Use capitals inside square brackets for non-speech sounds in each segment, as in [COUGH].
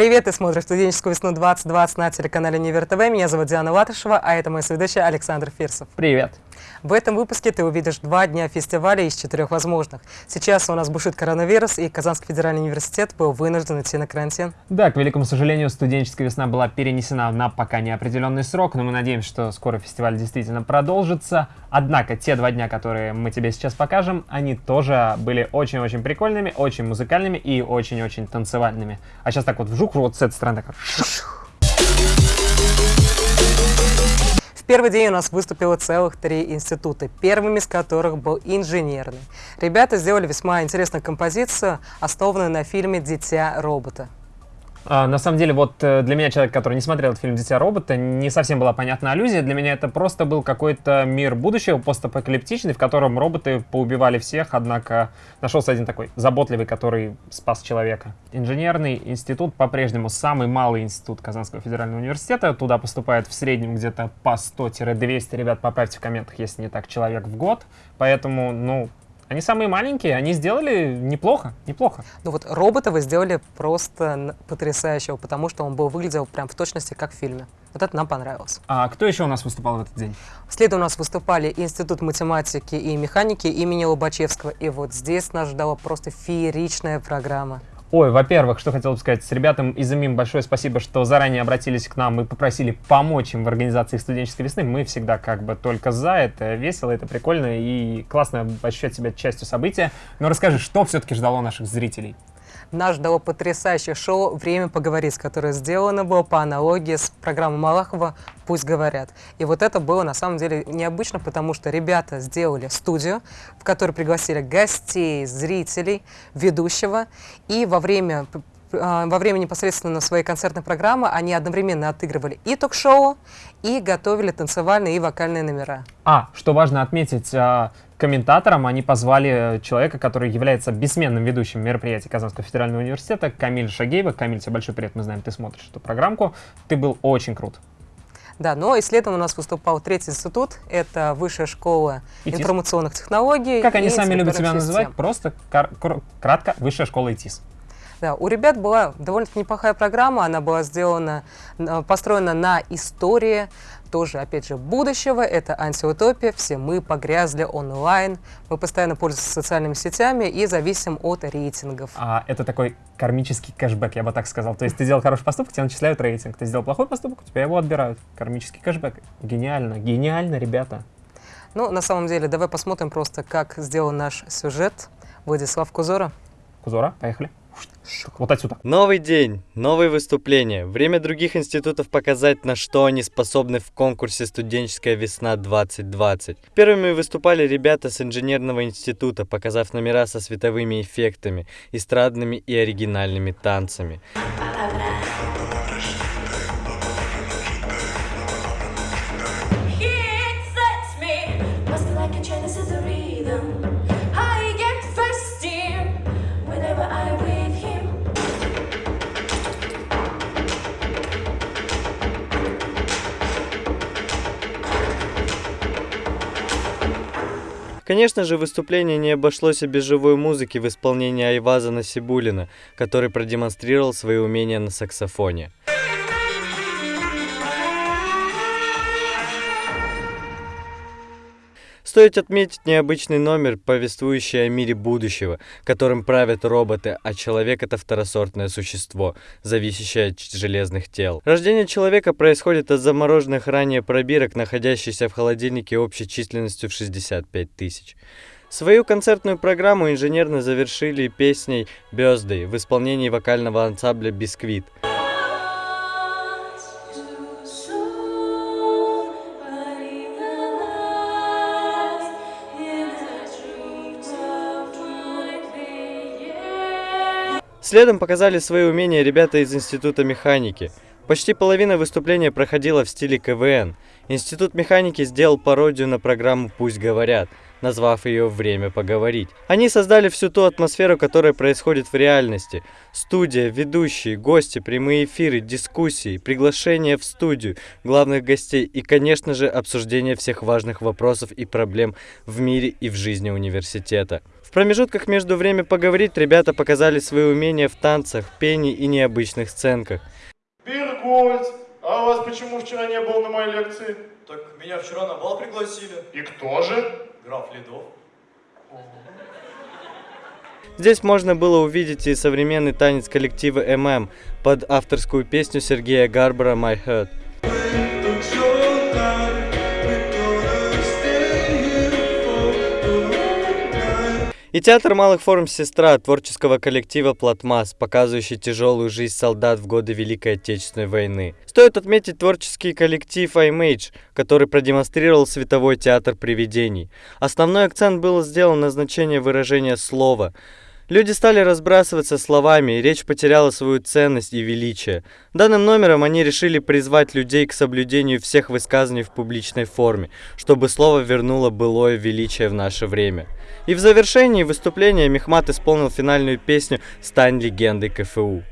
Привет, ты смотришь студенческую весну 2020 на телеканале Невер ТВ. Меня зовут Диана Латышева, а это мой соведущий Александр Фирсов. Привет. В этом выпуске ты увидишь два дня фестиваля из четырех возможных. Сейчас у нас бушит коронавирус, и Казанский федеральный университет был вынужден идти на карантин. Да, к великому сожалению, студенческая весна была перенесена на пока неопределенный срок, но мы надеемся, что скоро фестиваль действительно продолжится. Однако те два дня, которые мы тебе сейчас покажем, они тоже были очень-очень прикольными, очень музыкальными и очень-очень танцевальными. А сейчас так вот вжух, вот с этой стороны так. Первый день у нас выступило целых три института, первым из которых был инженерный. Ребята сделали весьма интересную композицию, основанную на фильме «Дитя робота». А, на самом деле, вот э, для меня, человек, который не смотрел этот фильм «Дитя робота», не совсем была понятна аллюзия. Для меня это просто был какой-то мир будущего, постапокалиптичный, в котором роботы поубивали всех, однако нашелся один такой заботливый, который спас человека. Инженерный институт по-прежнему самый малый институт Казанского федерального университета. Туда поступает в среднем где-то по 100-200, ребят, поправьте в комментах, если не так, человек в год. Поэтому, ну, они самые маленькие, они сделали неплохо, неплохо. Ну вот робота вы сделали просто потрясающего, потому что он был выглядел прям в точности как в фильме. Вот это нам понравилось. А кто еще у нас выступал в этот день? Следом у нас выступали Институт математики и механики имени Лобачевского. И вот здесь нас ждала просто фееричная программа. Ой, во-первых, что хотел бы сказать, с ребятам из ИМИМ большое спасибо, что заранее обратились к нам и попросили помочь им в организации студенческой весны. Мы всегда как бы только за, это весело, это прикольно и классно ощущать себя частью события. Но расскажи, что все-таки ждало наших зрителей? Нас ждало потрясающее шоу «Время поговорить», которое сделано было по аналогии с программой Малахова «Пусть говорят». И вот это было на самом деле необычно, потому что ребята сделали студию, в которой пригласили гостей, зрителей, ведущего, и во время во время непосредственно своей концертной программы они одновременно отыгрывали и ток-шоу, и готовили танцевальные и вокальные номера. А, что важно отметить, а, комментатором они позвали человека, который является бессменным ведущим мероприятий Казанского федерального университета, Камиль Шагеева. Камиль, тебе большой привет, мы знаем, ты смотришь эту программку. Ты был очень крут. Да, но и следом у нас выступал третий институт, это Высшая школа ИТИС. информационных технологий. Как они сами любят себя называть, просто кратко Высшая школа ИТИС. Да, у ребят была довольно-таки неплохая программа, она была сделана, построена на истории, тоже, опять же, будущего, это антиутопия, все мы погрязли онлайн, мы постоянно пользуемся социальными сетями и зависим от рейтингов. А это такой кармический кэшбэк, я бы так сказал. То есть ты сделал хороший поступок, тебе начисляют рейтинг. Ты сделал плохой поступок, у тебя его отбирают. Кармический кэшбэк. Гениально, гениально, ребята. Ну, на самом деле, давай посмотрим просто, как сделан наш сюжет. Владислав Кузора. Кузора, поехали. Вот отсюда. Новый день, новые выступления. Время других институтов показать, на что они способны в конкурсе «Студенческая весна 2020». Первыми выступали ребята с инженерного института, показав номера со световыми эффектами, эстрадными и оригинальными танцами. Конечно же, выступление не обошлось без живой музыки в исполнении Айваза Насибулина, который продемонстрировал свои умения на саксофоне. Стоит отметить необычный номер, повествующий о мире будущего, которым правят роботы, а человек — это второсортное существо, зависящее от железных тел. Рождение человека происходит от замороженных ранее пробирок, находящихся в холодильнике общей численностью в 65 тысяч. Свою концертную программу инженерно завершили песней «Birthday» в исполнении вокального ансамбля «Бисквит». Следом показали свои умения ребята из Института механики. Почти половина выступления проходила в стиле КВН. Институт механики сделал пародию на программу «Пусть говорят», назвав ее «Время поговорить». Они создали всю ту атмосферу, которая происходит в реальности. Студия, ведущие, гости, прямые эфиры, дискуссии, приглашения в студию, главных гостей и, конечно же, обсуждение всех важных вопросов и проблем в мире и в жизни университета. В промежутках между время поговорить ребята показали свои умения в танцах, пении и необычных сценках. Биргольц, а у вас почему вчера не было на моей лекции? Так меня вчера на бал пригласили. И кто же? Граф Ледов. Здесь можно было увидеть и современный танец коллектива ММ под авторскую песню Сергея Гарбара «My Heart». И театр малых форм «Сестра» творческого коллектива «Платмас», показывающий тяжелую жизнь солдат в годы Великой Отечественной войны. Стоит отметить творческий коллектив iMage, который продемонстрировал световой театр привидений. Основной акцент был сделан на значение выражения слова – Люди стали разбрасываться словами, и речь потеряла свою ценность и величие. Данным номером они решили призвать людей к соблюдению всех высказаний в публичной форме, чтобы слово вернуло былое величие в наше время. И в завершении выступления Мехмат исполнил финальную песню «Стань легендой КФУ».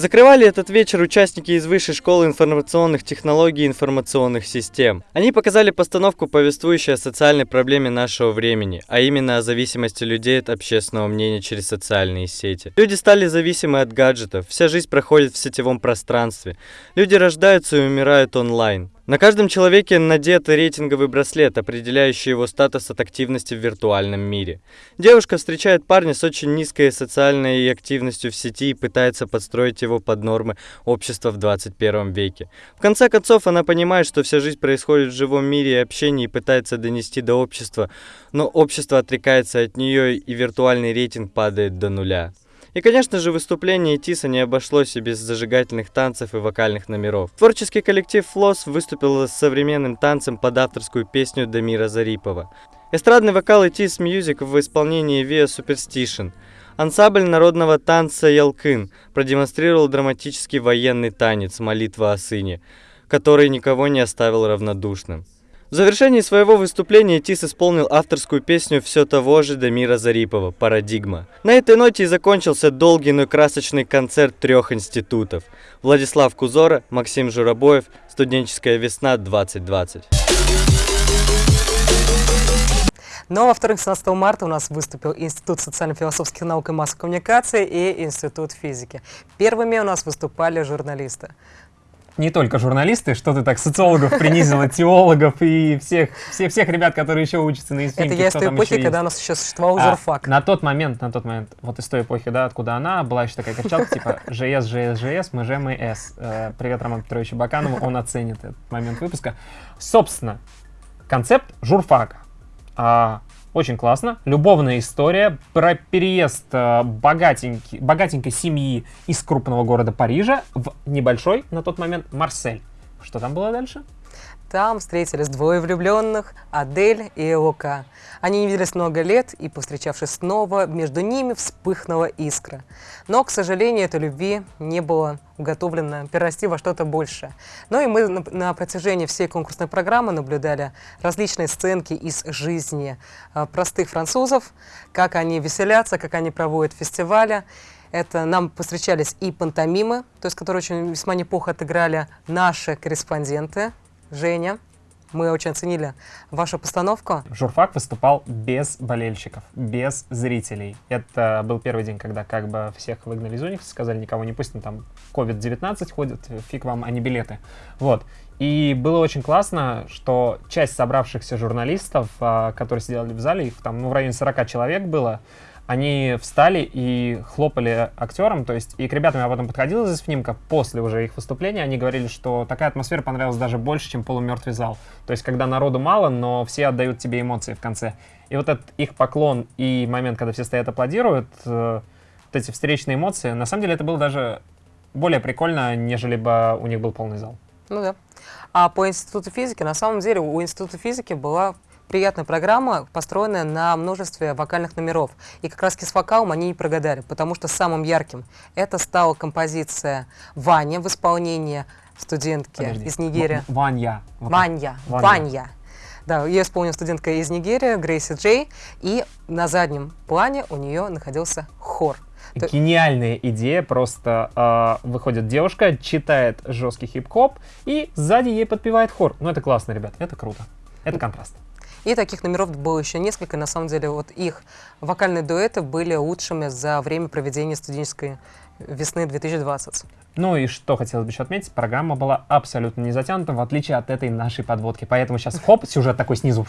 Закрывали этот вечер участники из Высшей школы информационных технологий и информационных систем. Они показали постановку, повествующую о социальной проблеме нашего времени, а именно о зависимости людей от общественного мнения через социальные сети. Люди стали зависимы от гаджетов, вся жизнь проходит в сетевом пространстве. Люди рождаются и умирают онлайн. На каждом человеке надет рейтинговый браслет, определяющий его статус от активности в виртуальном мире. Девушка встречает парня с очень низкой социальной активностью в сети и пытается подстроить его под нормы общества в 21 веке. В конце концов, она понимает, что вся жизнь происходит в живом мире и общении и пытается донести до общества, но общество отрекается от нее и виртуальный рейтинг падает до нуля. И, конечно же, выступление Тиса не обошлось и без зажигательных танцев и вокальных номеров. Творческий коллектив Флос выступил с современным танцем под авторскую песню Дамира Зарипова. Эстрадный вокал Тис Music в исполнении ВИА Superstition. Ансамбль народного танца Ялкын продемонстрировал драматический военный танец «Молитва о сыне», который никого не оставил равнодушным. В завершении своего выступления Тис исполнил авторскую песню все того же Дамира Зарипова «Парадигма». На этой ноте и закончился долгий, но красочный концерт трех институтов. Владислав Кузора, Максим Журабоев, «Студенческая весна 2020». Но во вторых, 17 марта у нас выступил Институт социально-философских наук и массовой коммуникации и Институт физики. Первыми у нас выступали журналисты не только журналисты, что ты так социологов принизила, [LAUGHS] теологов и всех, всех, всех ребят, которые еще учатся на ИСФИМке. Это я из той эпохи, когда у нас еще существовал а, журфак. На тот момент, на тот момент, вот из той эпохи, да, откуда она, была еще такая кричалка, типа ЖС, ЖС, ЖС, мы же мы С. Э, привет Роману Петровичу Баканову, он оценит этот момент выпуска. Собственно, концепт журфака. А, очень классно. Любовная история про переезд э, богатенький, богатенькой семьи из крупного города Парижа в небольшой на тот момент Марсель. Что там было дальше? Там встретились двое влюбленных, Адель и Лука. Они не виделись много лет, и, повстречавшись снова, между ними вспыхнула искра. Но, к сожалению, этой любви не было уготовлено перерасти во что-то большее. Ну и мы на, на протяжении всей конкурсной программы наблюдали различные сценки из жизни э, простых французов, как они веселятся, как они проводят фестивали. Это нам повстречались и пантомимы, то есть которые очень весьма неплохо отыграли наши корреспонденты, Женя, мы очень оценили вашу постановку. Журфак выступал без болельщиков, без зрителей. Это был первый день, когда как бы всех выгнали из уникса, сказали, никого не пустим, там COVID-19 ходит, фиг вам, а не билеты. Вот. И было очень классно, что часть собравшихся журналистов, а, которые сидели в зале, их там ну, в районе 40 человек было, они встали и хлопали актерам, то есть и к ребятам я потом подходил из снимка после уже их выступления, они говорили, что такая атмосфера понравилась даже больше, чем полумертвый зал. То есть когда народу мало, но все отдают тебе эмоции в конце. И вот этот их поклон и момент, когда все стоят аплодируют, э, вот эти встречные эмоции, на самом деле это было даже более прикольно, нежели бы у них был полный зал. Ну да. А по институту физики, на самом деле у института физики была приятная программа, построенная на множестве вокальных номеров. И как раз с вокалом они не прогадали, потому что самым ярким это стала композиция «Ваня» в исполнении студентки Подожди. из Нигерии. Ваня. Ваня. Ваня. Ваня. Да, ее исполнила студентка из Нигерии, Грейси Джей, и на заднем плане у нее находился хор. То- Гениальная идея, просто а, выходит девушка, читает жесткий хип-хоп, и сзади ей подпевает хор. Ну это классно, ребят, это круто. Это контраст. И таких номеров было еще несколько. На самом деле, вот их вокальные дуэты были лучшими за время проведения студенческой весны 2020. Ну и что хотелось бы еще отметить, программа была абсолютно не затянута, в отличие от этой нашей подводки. Поэтому сейчас хоп, сюжет такой снизу.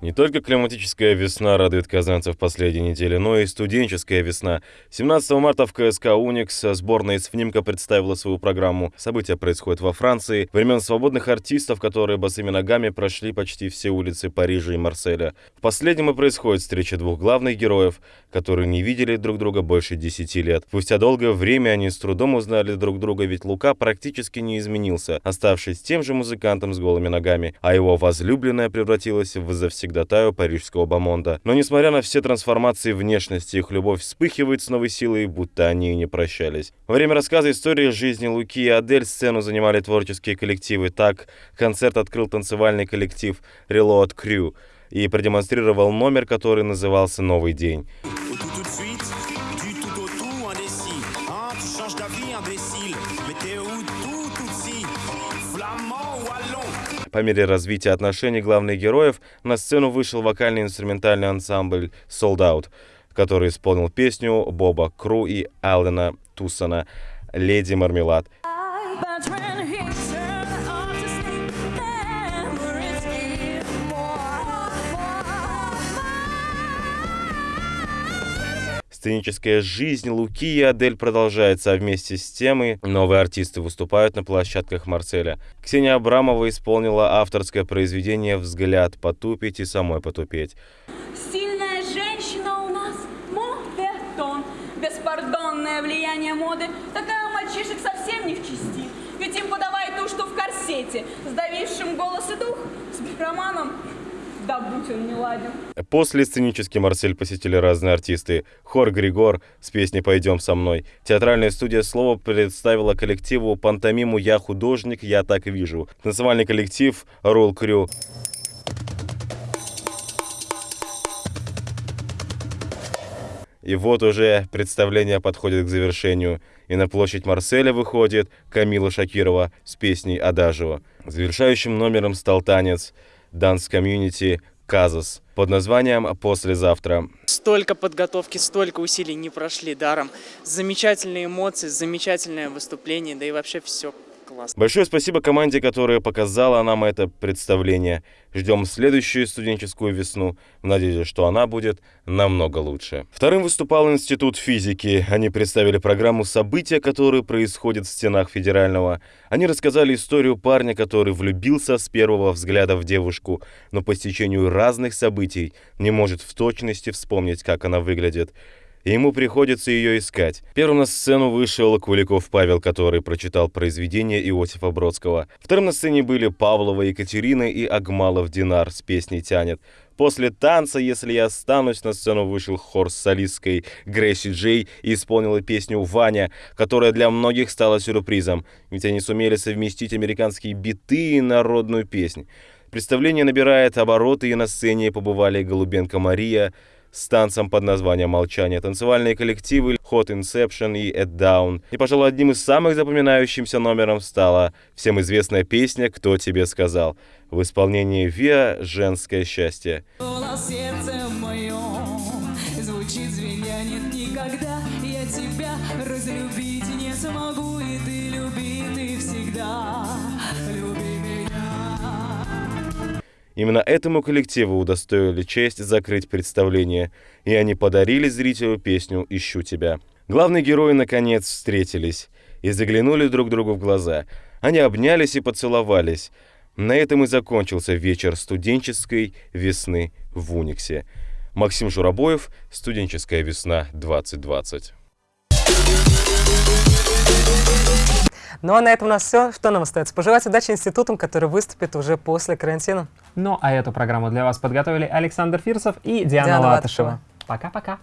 Не только климатическая весна радует казанцев последней недели, но и студенческая весна. 17 марта в КСК «Уникс» сборная из ФНИМКа представила свою программу. События происходят во Франции. Времен свободных артистов, которые босыми ногами прошли почти все улицы Парижа и Марселя. В последнем и происходит встреча двух главных героев, которые не видели друг друга больше 10 лет. Спустя долгое время они с трудом узнали друг друга, ведь Лука практически не изменился, оставшись тем же музыкантом с голыми ногами, а его возлюбленная превратилась в завсегдатаю парижского бомонда. Но несмотря на все трансформации внешности, их любовь вспыхивает с новой силой, будто они и не прощались. Во время рассказа истории жизни Луки и Адель сцену занимали творческие коллективы. Так, концерт открыл танцевальный коллектив Reload Crew и продемонстрировал номер, который назывался «Новый день». По мере развития отношений главных героев на сцену вышел вокальный инструментальный ансамбль Sold Out, который исполнил песню Боба Кру и Аллена Тусона «Леди Мармелад». Сценическая жизнь Луки и Адель продолжается, а вместе с тем и новые артисты выступают на площадках Марселя. Ксения Абрамова исполнила авторское произведение «Взгляд потупить и самой потупеть». Сильная женщина у нас, мовертон. Беспардонное влияние моды. Такая у мальчишек совсем не в чести. Ведь им подавай ту, что в корсете. Сдавившим голос и дух. С бифроманом. Да будь он не ладен. После сценический Марсель посетили разные артисты. Хор Григор с песней «Пойдем со мной». Театральная студия «Слово» представила коллективу пантомиму «Я художник, я так вижу». Танцевальный коллектив «Ролл Крю». И вот уже представление подходит к завершению. И на площадь Марселя выходит Камила Шакирова с песней «Адажио». Завершающим номером стал танец Community «Казас» под названием «Послезавтра». Столько подготовки, столько усилий не прошли даром. Замечательные эмоции, замечательное выступление, да и вообще все классно. Большое спасибо команде, которая показала нам это представление. Ждем следующую студенческую весну, в надежде, что она будет намного лучше. Вторым выступал Институт физики. Они представили программу «События, которые происходят в стенах федерального». Они рассказали историю парня, который влюбился с первого взгляда в девушку, но по стечению разных событий не может в точности вспомнить, как она выглядит и ему приходится ее искать. Первым на сцену вышел Куликов Павел, который прочитал произведение Иосифа Бродского. Вторым на сцене были Павлова Екатерина и Агмалов Динар с песней «Тянет». После танца «Если я останусь» на сцену вышел хор с солисткой Грейси Джей и исполнила песню «Ваня», которая для многих стала сюрпризом, ведь они сумели совместить американские биты и народную песнь. Представление набирает обороты, и на сцене побывали Голубенко Мария, с танцем под названием «Молчание», танцевальные коллективы Hot Inception и At Down. И, пожалуй, одним из самых запоминающимся номером стала всем известная песня «Кто тебе сказал» в исполнении Виа «Женское счастье». Разлюбить не смогу и ты люби ты всегда Именно этому коллективу удостоили честь закрыть представление, и они подарили зрителю песню «Ищу тебя». Главные герои наконец встретились и заглянули друг другу в глаза. Они обнялись и поцеловались. На этом и закончился вечер студенческой весны в Униксе. Максим Журабоев, «Студенческая весна 2020». Ну а на этом у нас все. Что нам остается? Пожелать удачи институтам, которые выступят уже после карантина. Ну а эту программу для вас подготовили Александр Фирсов и Диана, Диана Латышева. Пока-пока.